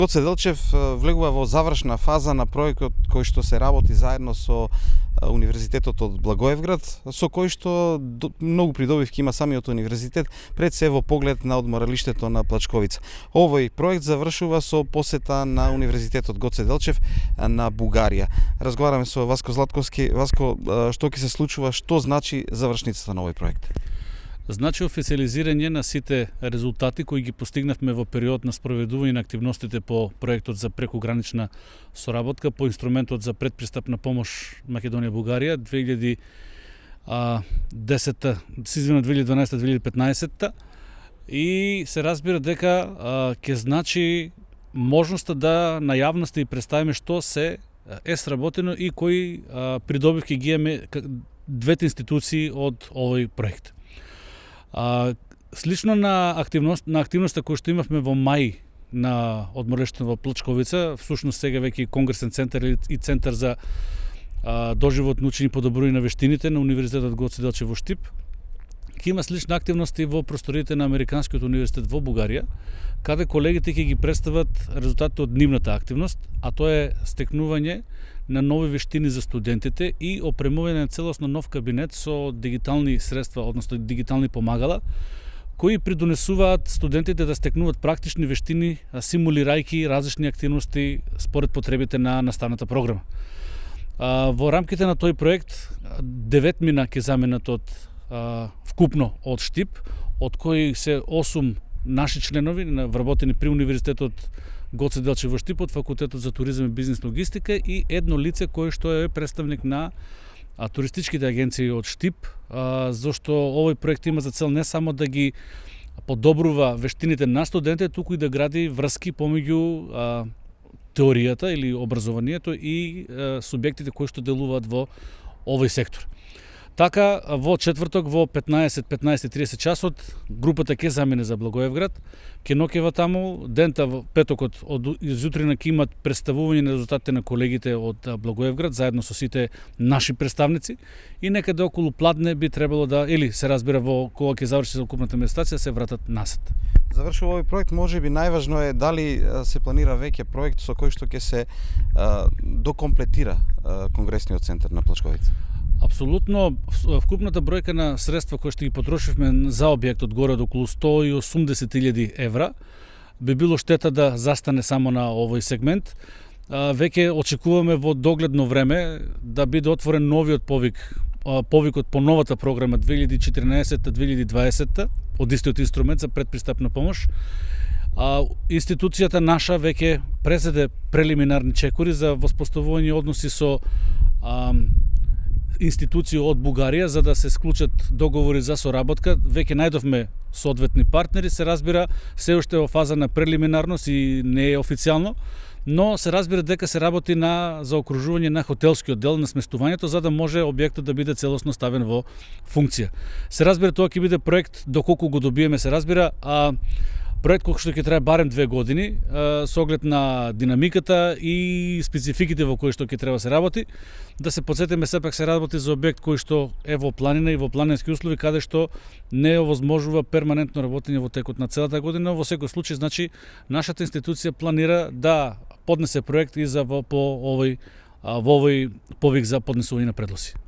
Гоце Делчев влегува во завршна фаза на проектот кој што се работи заедно со Универзитетот од Благоевград, со кој што многу придобивки има самиот универзитет, пред се во поглед на одморалиштето на Плачковица. Овој проект завршува со посета на Универзитетот Гоце Делчев на Бугарија. Разговараме со Васко Златковски. Васко, што ќе се случува, што значи завршницата на овој проект? Значи официализирање на сите резултати кои ги постигнавме во период на спроведување на активностите по проектот за прекогранична соработка по инструментот за предпристапна помош Македонија Бугарија 2010 извина 2012-2015 и се разбира дека ќе значи можноста да на јавноста и представиме што се е сработено и кои придобивки ги имаме двете институции од овој проект. А, слично на активност на активноста која што имавме во мај на одморештето во Плчковица, всушност сега веќе конгресен центар и центар за а, доживотно учење и подобрување на вештините на Универзитетот Гоце Делчев во Штип ќе има слична активности во просториите на Американскиот универзитет во Бугарија, каде колегите ќе ги представат резултатите од нивната активност, а тоа е стекнување на нови вештини за студентите и опремување на целосно нов кабинет со дигитални средства, односно дигитални помагала, кои придонесуваат студентите да стекнуваат практични вештини, симулирајки различни активности според потребите на наставната програма. Во рамките на тој проект, девет мина ќе заменат од вкупно од Штип, од кои се 8 наши членови вработени при Универзитетот Гоце Делче во Штипот, факултетот за туризам и бизнес логистика и едно лице кое што е представник на а, туристичките агенции од Штип, а, зашто овој проект има за цел не само да ги подобрува вештините на студентите, туку и да гради врски помеѓу а, теоријата или образованието и а, субјектите кои што делуваат во овој сектор. Така, во четврток во 15-15.30 часот, групата ќе замине за Благоевград, ќе нокева таму, дента во петокот од изутрина ќе имат представување на резултатите на колегите од Благоевград, заедно со сите наши представници, и некаде околу пладне би требало да, или се разбира во кога ќе заврши целокупната медитација, се вратат насет. Завршува овој проект, може би најважно е дали се планира веќе проект со кој што ќе се а, докомплетира а, Конгресниот центар на Плачковица. Апсолутно, вкупната бројка на средства кои што ги потрошивме за објектот горе од околу 180.000 евра, би било штета да застане само на овој сегмент. Веќе очекуваме во догледно време да биде отворен новиот повик, повикот по новата програма 2014-2020 од истиот инструмент за предпристапна помош. А, институцијата наша веќе презеде прелиминарни чекори за воспоставување односи со а, институции од Бугарија за да се склучат договори за соработка. Веќе најдовме соодветни партнери, се разбира, се уште во фаза на прелиминарност и не е официјално, но се разбира дека се работи на заокружување на хотелскиот дел на сместувањето за да може објектот да биде целосно ставен во функција. Се разбира тоа ќе биде проект доколку го добиеме, се разбира, а проект кој што ќе трае барем две години, со оглед на динамиката и спецификите во кои што ќе треба да се работи. Да се подсетиме сепак се работи за објект кој што е во планина и во планински услови каде што не овозможува перманентно работење во текот на целата година. Во секој случај, значи, нашата институција планира да поднесе проект и за по овој во овој повик за поднесување на предлози.